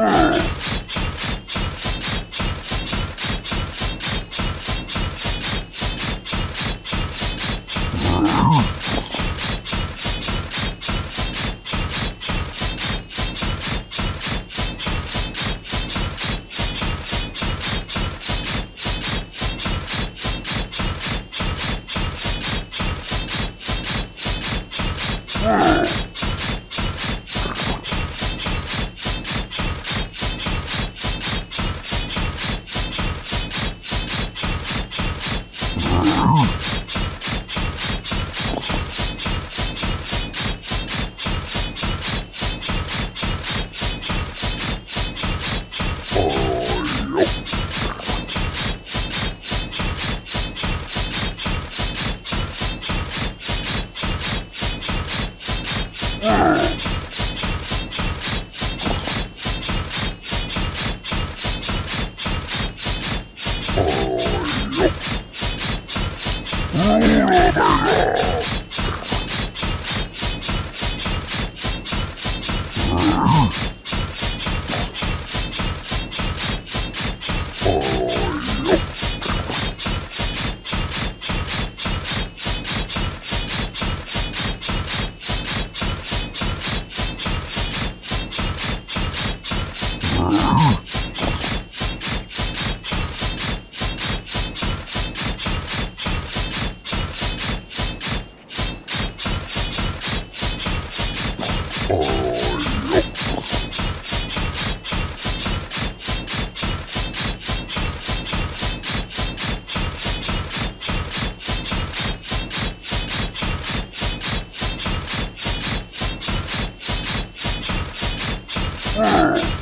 Oh, Oh. Oh, yep. Ooh, Arr.